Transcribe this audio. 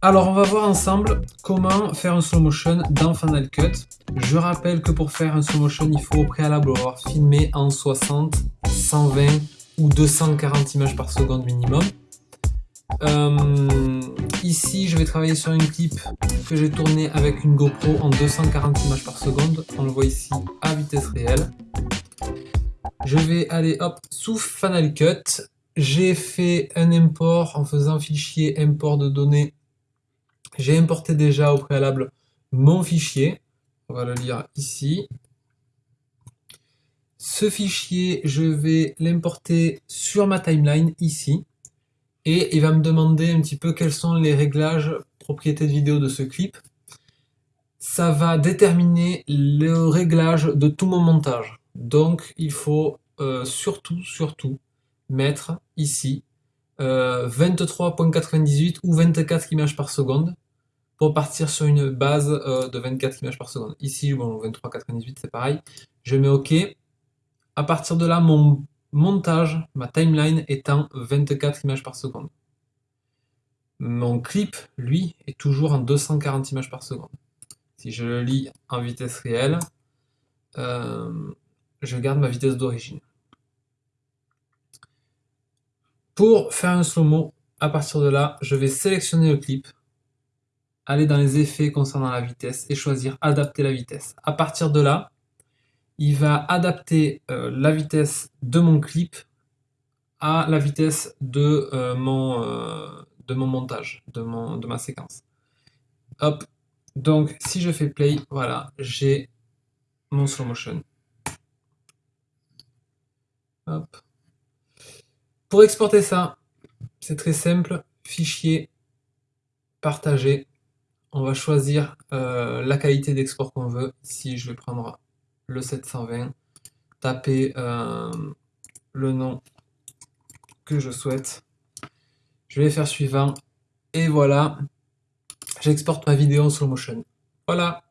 Alors on va voir ensemble comment faire un slow motion dans Final Cut. Je rappelle que pour faire un slow motion, il faut au préalable avoir filmé en 60, 120 ou 240 images par seconde minimum. Euh, ici, je vais travailler sur une clip que j'ai tourné avec une GoPro en 240 images par seconde. On le voit ici à vitesse réelle. Je vais aller hop sous Final Cut. J'ai fait un import en faisant fichier import de données. J'ai importé déjà au préalable mon fichier. On va le lire ici. Ce fichier, je vais l'importer sur ma timeline ici et il va me demander un petit peu quels sont les réglages propriétés de vidéo de ce clip. Ça va déterminer le réglage de tout mon montage. Donc il faut euh, surtout, surtout mettre ici 23.98 euh, ou 24 images par seconde pour partir sur une base euh, de 24 images par seconde. Ici, bon, 23.98 c'est pareil. Je mets OK. À partir de là, mon montage, ma timeline étant 24 images par seconde. Mon clip, lui, est toujours en 240 images par seconde. Si je le lis en vitesse réelle, euh, je garde ma vitesse d'origine. Pour faire un slow-mo, à partir de là, je vais sélectionner le clip, aller dans les effets concernant la vitesse et choisir adapter la vitesse. À partir de là, il va adapter euh, la vitesse de mon clip à la vitesse de, euh, mon, euh, de mon montage, de, mon, de ma séquence. Hop, donc si je fais play, voilà, j'ai mon slow motion. Hop. Pour exporter ça, c'est très simple, fichier, partager. On va choisir la qualité d'export qu'on veut. Ici, je vais prendre le 720, taper euh, le nom que je souhaite. Je vais faire suivant et voilà, j'exporte ma vidéo en slow motion. Voilà